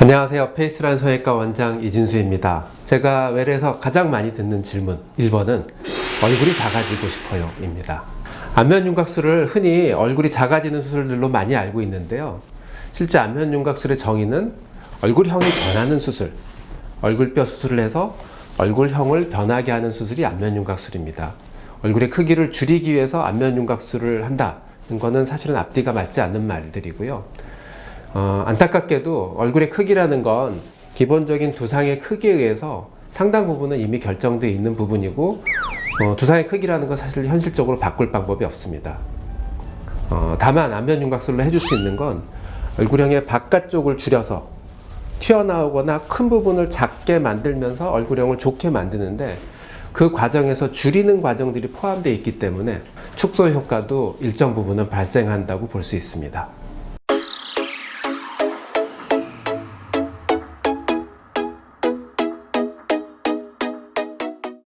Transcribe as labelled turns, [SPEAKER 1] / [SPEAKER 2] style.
[SPEAKER 1] 안녕하세요. 페이스란 성형외과 원장 이진수입니다. 제가 외래에서 가장 많이 듣는 질문 1번은 얼굴이 작아지고 싶어요 입니다. 안면윤곽술을 흔히 얼굴이 작아지는 수술들로 많이 알고 있는데요. 실제 안면윤곽술의 정의는 얼굴형이 변하는 수술, 얼굴뼈 수술을 해서 얼굴형을 변하게 하는 수술이 안면윤곽술입니다. 얼굴의 크기를 줄이기 위해서 안면윤곽술을 한다는 것은 사실은 앞뒤가 맞지 않는 말들이고요. 어, 안타깝게도 얼굴의 크기라는 건 기본적인 두상의 크기에 의해서 상당 부분은 이미 결정되어 있는 부분이고 어, 두상의 크기라는 건 사실 현실적으로 바꿀 방법이 없습니다. 어, 다만 안면 윤곽술로 해줄 수 있는 건 얼굴형의 바깥쪽을 줄여서 튀어나오거나 큰 부분을 작게 만들면서 얼굴형을 좋게 만드는데 그 과정에서 줄이는 과정들이 포함되어 있기 때문에 축소 효과도 일정 부분은 발생한다고 볼 수 있습니다.